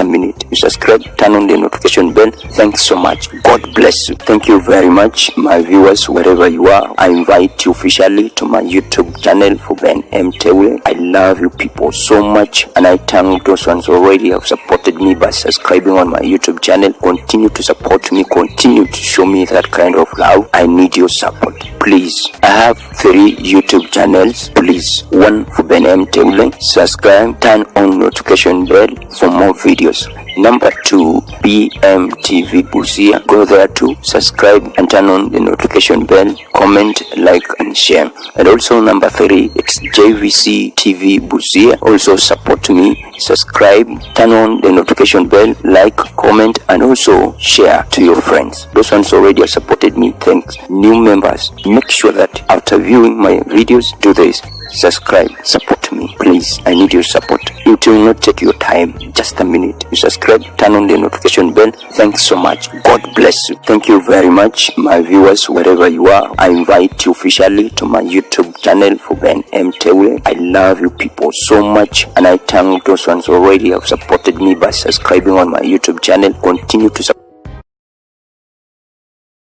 a minute. You subscribe, turn on the notification bell. Thanks so much. God bless you. Thank you very much, my viewers, wherever you are. I invite you officially to my YouTube channel for Ben M. Teule. I love you people so much, and I thank those ones already have supported me by subscribing on my YouTube channel. Continue to support me, continue to show me that kind of love. I need your support. Please, I have three YouTube channels. Please, one for Ben M. Teule. Subscribe, turn on notification bell for more videos. Number two, BMTV Busia. Go there to subscribe and turn on the notification bell, comment, like, and share. And also number three, it's JVC TV Busia. Also support me, subscribe, turn on the notification bell, like, comment, and also share to your friends. Those ones already have supported me. Thanks. New members, make sure that after viewing my videos, do this. Subscribe, support me, please. I need your support. It will not take your time, just a minute. You subscribe, turn on the notification bell. Thanks so much. God bless you. Thank you very much, my viewers, wherever you are. I invite you officially to my YouTube channel for Ben M. Teule. I love you people so much, and I thank those ones already have supported me by subscribing on my YouTube channel. Continue to support.